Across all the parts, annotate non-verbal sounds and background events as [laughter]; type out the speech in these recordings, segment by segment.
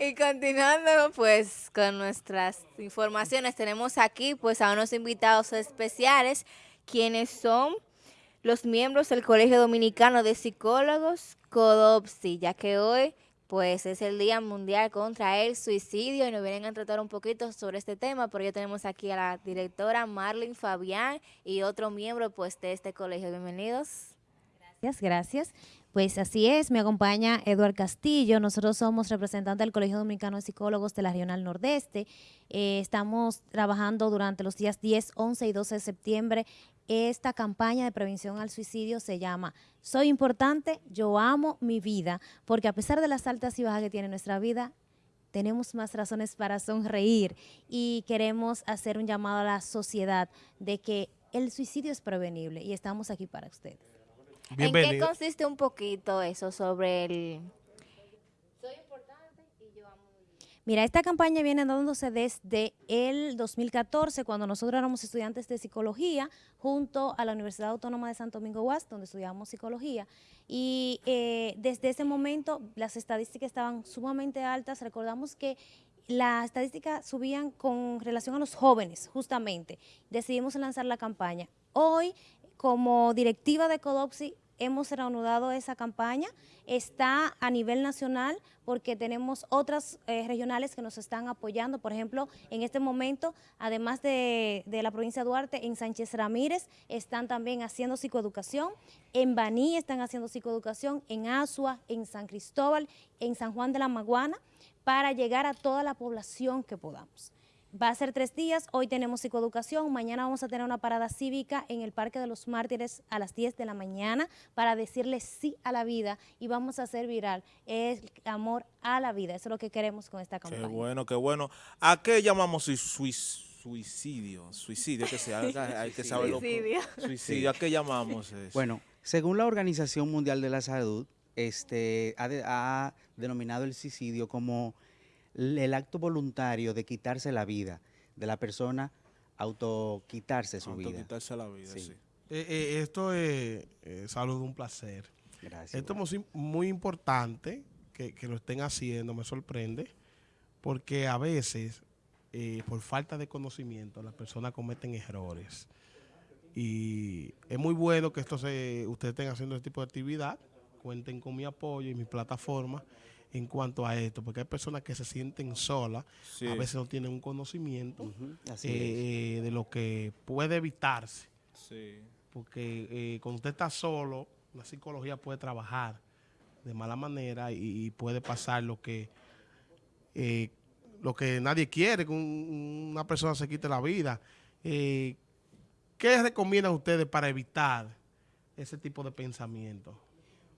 Y continuando pues con nuestras informaciones, tenemos aquí pues a unos invitados especiales, quienes son los miembros del Colegio Dominicano de Psicólogos, CODOPSI, ya que hoy pues es el Día Mundial contra el Suicidio y nos vienen a tratar un poquito sobre este tema, pero ya tenemos aquí a la directora Marlene Fabián y otro miembro pues de este colegio. Bienvenidos. Gracias, gracias. Pues así es, me acompaña Eduard Castillo, nosotros somos representantes del Colegio Dominicano de Psicólogos de la Regional Nordeste. Eh, estamos trabajando durante los días 10, 11 y 12 de septiembre. Esta campaña de prevención al suicidio se llama Soy importante, yo amo mi vida, porque a pesar de las altas y bajas que tiene nuestra vida, tenemos más razones para sonreír y queremos hacer un llamado a la sociedad de que el suicidio es prevenible y estamos aquí para ustedes. ¿En qué consiste un poquito eso sobre el... Soy importante y yo amo Mira, esta campaña viene dándose desde el 2014, cuando nosotros éramos estudiantes de psicología, junto a la Universidad Autónoma de Santo Domingo Guas, donde estudiamos psicología. Y eh, desde ese momento las estadísticas estaban sumamente altas. Recordamos que las estadísticas subían con relación a los jóvenes, justamente. Decidimos lanzar la campaña. Hoy como directiva de Codopsi hemos reanudado esa campaña, está a nivel nacional porque tenemos otras eh, regionales que nos están apoyando, por ejemplo, en este momento, además de, de, la provincia de Duarte, en Sánchez Ramírez están también haciendo psicoeducación, en Baní están haciendo psicoeducación, en Asua, en San Cristóbal, en San Juan de la Maguana, para llegar a toda la población que podamos. Va a ser tres días, hoy tenemos psicoeducación, mañana vamos a tener una parada cívica en el Parque de los Mártires a las 10 de la mañana para decirle sí a la vida y vamos a hacer viral el amor a la vida. Eso es lo que queremos con esta campaña. Qué bueno, qué bueno. ¿A qué llamamos suicidio? Suicidio, que sea, hay que saberlo. Suicidio. Suicidio, ¿a qué llamamos eso? Bueno, según la Organización Mundial de la Salud, este, ha, ha denominado el suicidio como el acto voluntario de quitarse la vida de la persona, autoquitarse su vida. Autoquitarse la vida, sí. Eh, eh, esto es salud, un placer. Gracias. Esto es muy, importante que, lo estén haciendo, me sorprende, porque a veces, eh, por falta de conocimiento, las personas cometen errores. Y es muy bueno que esto se, ustedes estén haciendo este tipo de actividad, cuenten con mi apoyo y mi plataforma, en cuanto a esto, porque hay personas que se sienten solas, a veces no tienen un conocimiento eh, de lo que puede evitarse. Porque eh, cuando usted está solo, la psicología puede trabajar de mala manera y, puede pasar lo que eh, lo que nadie quiere, que una persona se quite la vida. ¿Qué recomiendan ustedes para evitar ese tipo de pensamiento?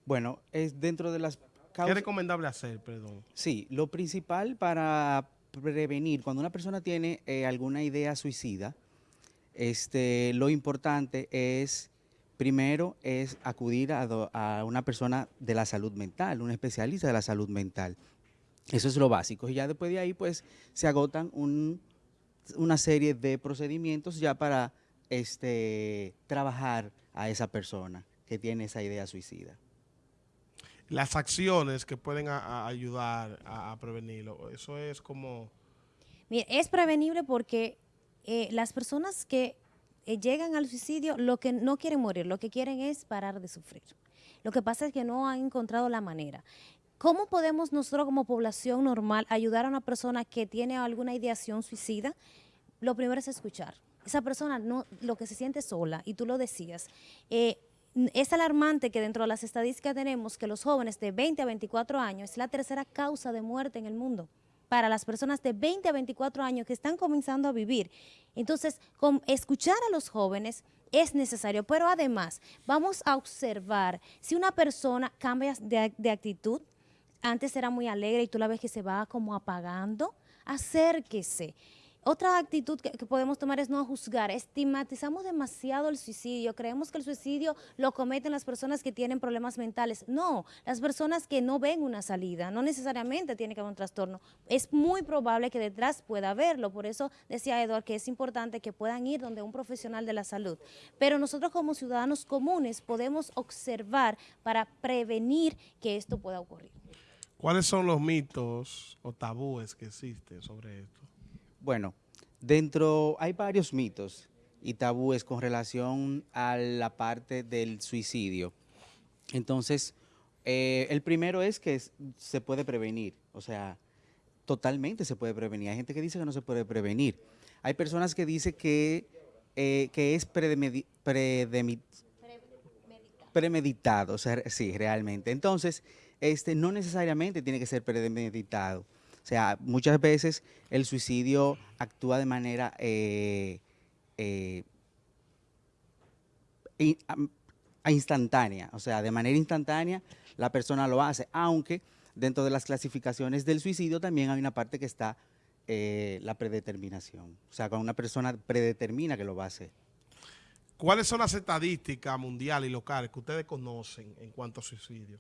Bueno, es dentro de las ¿Qué recomendable hacer, perdón? Sí, lo principal para prevenir, cuando una persona tiene eh, alguna idea suicida, este, lo importante es, primero, es acudir a, una persona de la salud mental, un especialista de la salud mental. Eso es lo básico. Y ya después de ahí, pues, se agotan una serie de procedimientos ya para este, trabajar a esa persona que tiene esa idea suicida las acciones que pueden ayudar a, prevenirlo. Eso es como... Es prevenible porque eh, las personas que eh, llegan al suicidio lo que no quieren morir, lo que quieren es parar de sufrir. Lo que pasa es que no han encontrado la manera. ¿Cómo podemos nosotros como población normal ayudar a una persona que tiene alguna ideación suicida? Lo primero es escuchar. Esa persona no, lo que se siente sola, y tú lo decías, eh, es alarmante que dentro de las estadísticas tenemos que los jóvenes de 20 a 24 años es la tercera causa de muerte en el mundo para las personas de 20 a 24 años que están comenzando a vivir. Entonces, con escuchar a los jóvenes es necesario, pero además vamos a observar si una persona cambia de, de actitud, antes era muy alegre y tú la ves que se va como apagando, acérquese. Otra actitud que, podemos tomar es no juzgar. Estigmatizamos demasiado el suicidio. Creemos que el suicidio lo cometen las personas que tienen problemas mentales. No, las personas que no ven una salida. No necesariamente tiene que haber un trastorno. Es muy probable que detrás pueda haberlo. Por eso decía Eduard que es importante que puedan ir donde un profesional de la salud. Pero nosotros como ciudadanos comunes podemos observar para prevenir que esto pueda ocurrir. ¿Cuáles son los mitos o tabúes que existen sobre esto? Bueno, dentro hay varios mitos y tabúes con relación a la parte del suicidio. Entonces, eh, el primero es que se puede prevenir, o sea, totalmente se puede prevenir. Hay gente que dice que no se puede prevenir. Hay personas que dicen que, eh, que es predemi- premeditado, o sea, sí, realmente. Entonces, este, no necesariamente tiene que ser premeditado. O sea, muchas veces el suicidio actúa de manera eh, eh, in- am- a instantánea, o sea, de manera instantánea la persona lo hace, aunque dentro de las clasificaciones del suicidio también hay una parte que está eh, la predeterminación, o sea, cuando una persona predetermina que lo va a hacer. ¿Cuáles son las estadísticas mundiales y locales que ustedes conocen en cuanto a suicidio?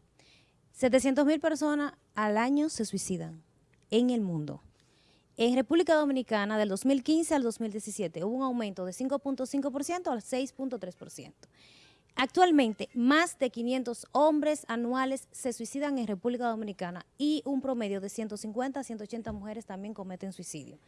700 mil personas al año se suicidan en el mundo. En República Dominicana, del 2015 al 2017, hubo un aumento de 5.5% al 6.3%. Actualmente, más de 500 hombres anuales se suicidan en República Dominicana y un promedio de 150 a 180 mujeres también cometen suicidio.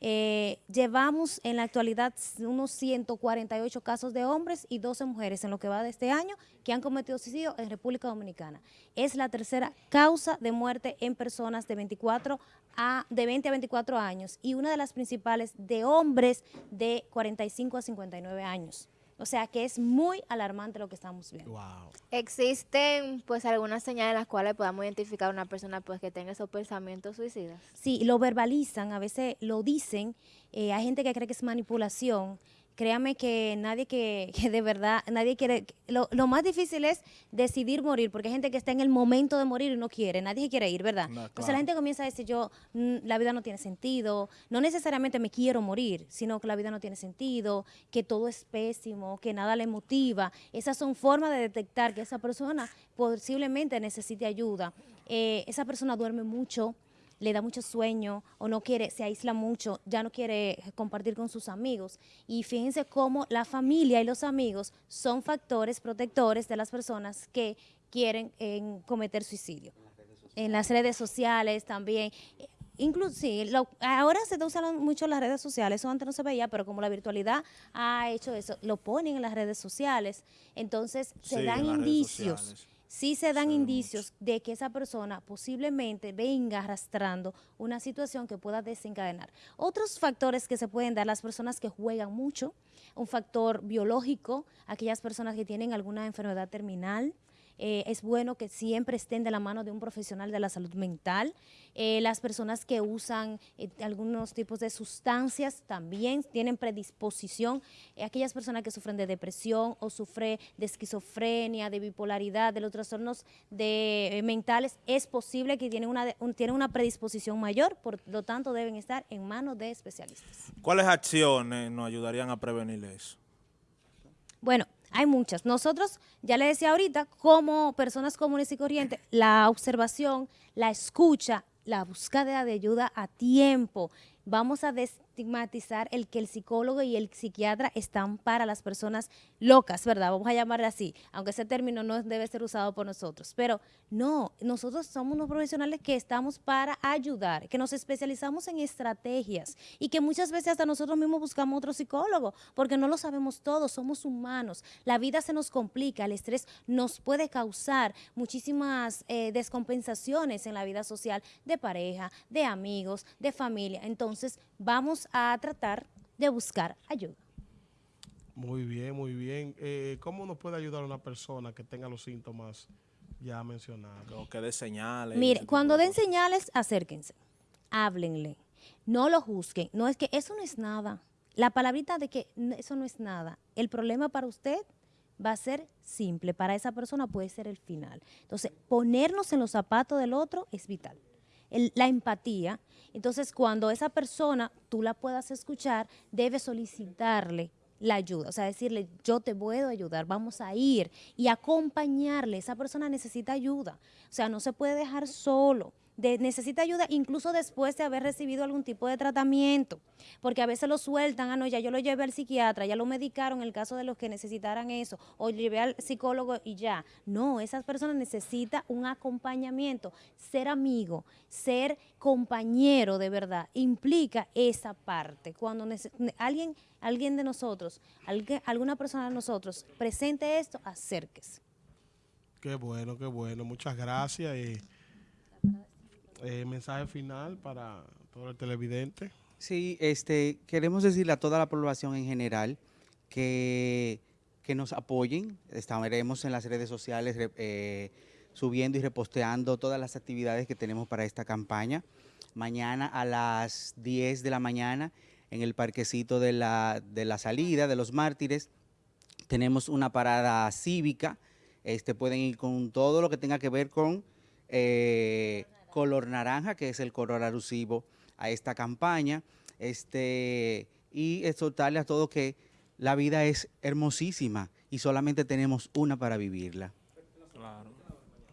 Eh, llevamos en la actualidad unos 148 casos de hombres y 12 mujeres en lo que va de este año que han cometido suicidio en República Dominicana. Es la tercera causa de muerte en personas de 24 a de 20 a 24 años y una de las principales de hombres de 45 a 59 años. O sea que es muy alarmante lo que estamos viendo. Wow. Existen pues algunas señales en las cuales podamos identificar a una persona pues que tenga esos pensamientos suicidas. Sí, lo verbalizan, a veces lo dicen. eh, hay gente que cree que es manipulación. Créame que nadie que, [laughs] que de verdad, nadie quiere. Lo, lo más difícil es decidir morir, porque hay gente que está en el momento de morir y no quiere, nadie quiere ir, ¿verdad? No, Entonces la gente comienza a decir, yo, mm, la vida no tiene sentido, no necesariamente me quiero morir, sino que la vida no tiene sentido, que todo es pésimo, que nada le motiva. Esas son formas de detectar que esa persona posiblemente necesite ayuda. Eh, esa persona duerme mucho, le da mucho sueño o no quiere, se aísla mucho, ya no quiere compartir con sus amigos. Y fíjense cómo la familia y los amigos son factores protectores de las personas que quieren eh, cometer suicidio. En las redes sociales también. Incluso, sí, lo- ahora se usan mucho las redes sociales, eso antes no se veía, pero como la virtualidad ha hecho eso, lo ponen en las redes sociales, entonces se dan en indicios. Sí se dan indicios de que esa persona posiblemente venga arrastrando una situación que pueda desencadenar. Otros factores que se pueden dar, las personas que juegan mucho, un factor biológico, aquellas personas que tienen alguna enfermedad terminal, eh, es bueno que siempre estén de la mano de un profesional de la salud mental. Eh, las personas que usan eh, algunos tipos de sustancias también tienen predisposición. Aquellas personas que sufren de depresión o sufren de esquizofrenia, de bipolaridad, de los trastornos de, mentales, es posible que tienen una, un- tienen una predisposición mayor, por lo tanto deben estar en manos de especialistas. ¿Cuáles acciones nos ayudarían a prevenir eso? Bueno, hay muchas. Nosotros, ya le decía ahorita, como personas comunes y corrientes, la observación, la escucha, la búsqueda de ayuda a tiempo. Vamos a destigmatizar el que el psicólogo y el psiquiatra están para las personas locas, ¿verdad? Vamos a llamarle así, aunque ese término no debe ser usado por nosotros. Pero no, nosotros somos unos profesionales que estamos para ayudar, que nos especializamos en estrategias y que muchas veces hasta nosotros mismos buscamos otro psicólogo, porque no lo sabemos todo, somos humanos. La vida se nos complica, el estrés nos puede causar muchísimas eh, descompensaciones en la vida social de pareja, de amigos, de familia. Entonces, vamos a tratar de buscar ayuda. Muy bien, muy bien. Eh, ¿Cómo nos puede ayudar una persona que tenga los síntomas ya mencionados? O que dé señales. Mire, cuando de den señales, acérquense, háblenle, no lo juzguen. No es que eso no es nada. La palabrita de que eso no es nada. El problema para usted va a ser simple, para esa persona puede ser el final. Entonces, ponernos en los zapatos del otro es vital. El- la empatía. Entonces, cuando esa persona tú la puedas escuchar, debes solicitarle la ayuda, o sea, decirle, yo te puedo ayudar, vamos a ir y acompañarle. Esa persona necesita ayuda, o sea, no se puede dejar solo. Necesita ayuda incluso después de haber recibido algún tipo de tratamiento, porque a veces lo sueltan, ah, no, ya yo lo llevé al psiquiatra, ya lo medicaron en el caso de los que necesitaran eso, o llevé al psicólogo y ya. No, esas personas necesitan un acompañamiento, ser amigo, ser compañero de verdad, implica esa parte. Cuando alguien, alguien de nosotros, alguna persona de nosotros presente esto, acérquese. Qué bueno, qué bueno. Muchas gracias. Eh, mensaje final para todo el televidente. Sí, este, queremos decirle a toda la población en general que, que nos apoyen. Estaremos en las redes sociales eh, subiendo y reposteando todas las actividades que tenemos para esta campaña. Mañana a las 10 de la mañana en el parquecito de la, de la salida de los mártires tenemos una parada cívica. Este, pueden ir con todo lo que tenga que ver con eh, color naranja, que es el color alusivo a esta campaña. Este, y exhortarle a todos que la vida es hermosísima y solamente tenemos una para vivirla. Claro.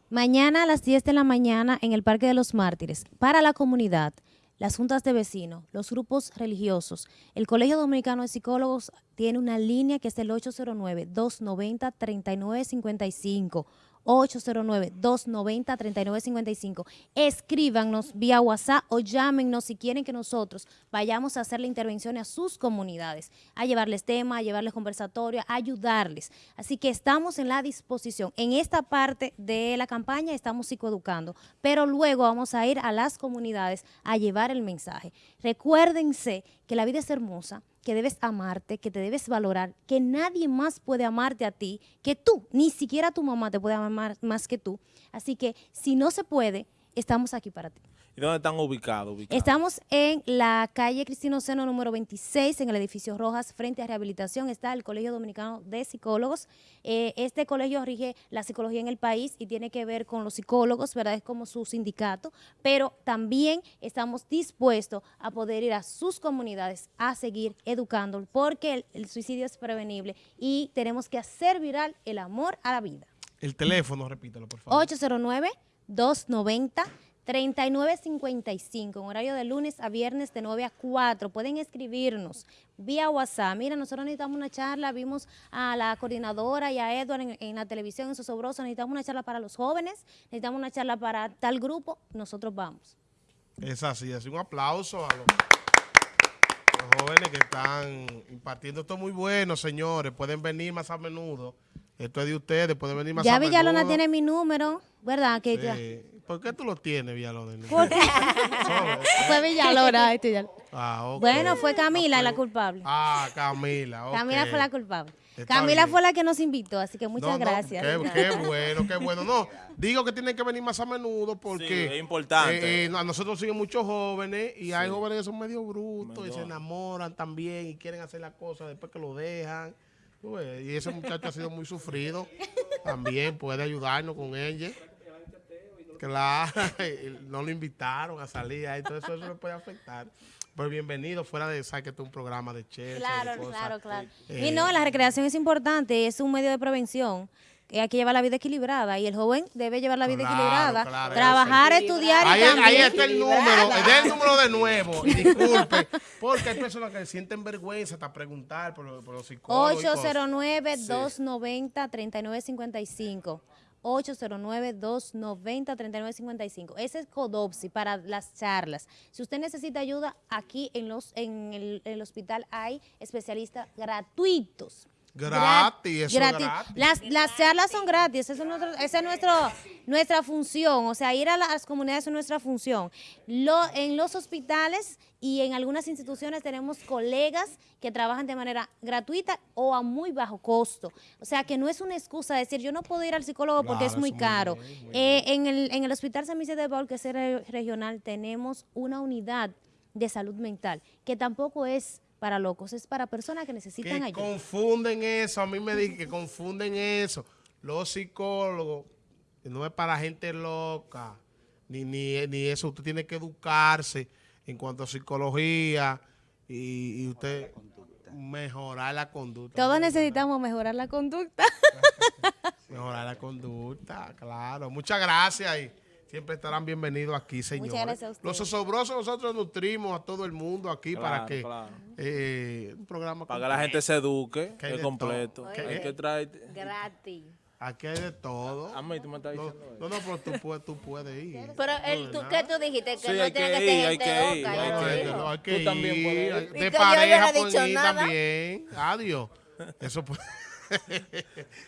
Mañana a las 10 de la mañana en el Parque de los Mártires, para la comunidad, las juntas de vecinos, los grupos religiosos, el Colegio Dominicano de Psicólogos tiene una línea que es el 809-290-3955. 809-290-3955. Escríbanos vía WhatsApp o llámenos si quieren que nosotros vayamos a hacer la intervención a sus comunidades, a llevarles tema, a llevarles conversatorio, a ayudarles. Así que estamos en la disposición. En esta parte de la campaña estamos psicoeducando, pero luego vamos a ir a las comunidades a llevar el mensaje. Recuérdense que la vida es hermosa, que debes amarte, que te debes valorar, que nadie más puede amarte a ti que tú, ni siquiera tu mamá te puede amar más que tú. Así que si no se puede, estamos aquí para ti. ¿Y dónde están ubicados? ubicados? Estamos en la calle Cristino Seno número 26, en el edificio Rojas, frente a Rehabilitación, está el Colegio Dominicano de Psicólogos. Eh, este colegio rige la psicología en el país y tiene que ver con los psicólogos, ¿verdad? Es como su sindicato, pero también estamos dispuestos a poder ir a sus comunidades a seguir educando, porque el, el suicidio es prevenible y tenemos que hacer viral el amor a la vida. El teléfono, repítelo, por favor. 809-290-3955, en horario de lunes a viernes de 9 a 4. Pueden escribirnos vía WhatsApp. Mira, nosotros necesitamos una charla, vimos a la coordinadora y a Edward en, en la televisión, en Sosobroso, necesitamos una charla para los jóvenes, necesitamos una charla para tal grupo, nosotros vamos. Es así, así un aplauso a los, los jóvenes que están impartiendo. Esto es muy bueno, señores. Pueden venir más a menudo. Esto es de ustedes, pueden venir más Ya a menudo. Villalona tiene mi número, ¿verdad? Que ya- Sí. ¿Por qué tú lo tienes, Villalona? [laughs] Fue Villalona. este ya- Ah. Bueno, fue Camila Ah, la pues- culpable. Ah, Camila. ok. Camila fue la culpable. Está Camila bien. fue la que nos invitó, así que muchas No, no, gracias. qué, qué bueno, qué bueno. No, digo que tienen que venir más a menudo porque Sí, es importante. eh, eh, a nosotros siguen muchos jóvenes y hay jóvenes que son medio brutos y se enamoran también y quieren hacer las cosas después que lo dejan. Y ese muchacho ha sido muy sufrido. [laughs] También puede ayudarnos con ella. Claro, [laughs] no lo invitaron a salir ahí, todo eso, eso le puede afectar. Pero bienvenido, fuera de saber que es un programa de chess. Claro, claro, claro. Eh, y no, la recreación es importante, es un medio de prevención. Hay que llevar la vida equilibrada y el joven debe llevar la vida Claro, equilibrada, claro, trabajar, eso. estudiar Ahí, y también. ahí está el número, dé el número de nuevo [laughs] disculpe, porque hay personas que sienten vergüenza hasta preguntar por, los- por los psicólogos. y cosas. 809-290-3955. 809-290-3955. Ese es Codopsi para las charlas. Si usted necesita ayuda, aquí en, los, en el, el hospital hay especialistas gratuitos. Gratis, eso es gratis. gratis. Las, las charlas son gratis, esa es, nuestro- esa es nuestro, nuestra función, o sea, ir a las comunidades es nuestra función. Lo, en los hospitales y en algunas instituciones tenemos colegas que trabajan de manera gratuita o a muy bajo costo. O sea, que no es una excusa decir yo no puedo ir al psicólogo porque es muy eso muy caro. muy Eh, en, el, en el Hospital San Vicente de Paul, que es regional, tenemos una unidad de salud mental que tampoco es para locos, es para personas que necesitan Que ayuda. confunden eso, a mí me dicen [laughs] que confunden eso. Los psicólogos, no es para gente loca, ni, ni, ni eso, usted tiene que educarse en cuanto a psicología y, y usted mejorar la conducta. Todos necesitamos mejorar la conducta. [laughs] Mejorar la conducta, claro. Muchas gracias y siempre estarán bienvenidos aquí, señores. gracias a ustedes. Los osobrosos nosotros nutrimos a todo el mundo aquí para Claro, que claro. eh, un programa Para que la gente se eduque, Que es completo. todo. Hay Oye. que traer... Gratis. Aquí hay de todo. A mí tú me estás No, diciendo eso. no, no, pero tú puedes, tú puedes ir. Pero el, tú, ¿qué tú dijiste? Que Sí, no tiene que que, ser hay gente que ir, loca. hay ¿no? No, que ir. no, hay que Tú también puedes ir. De no pareja dicho ir también. Adiós. [laughs] Eso puede. [laughs]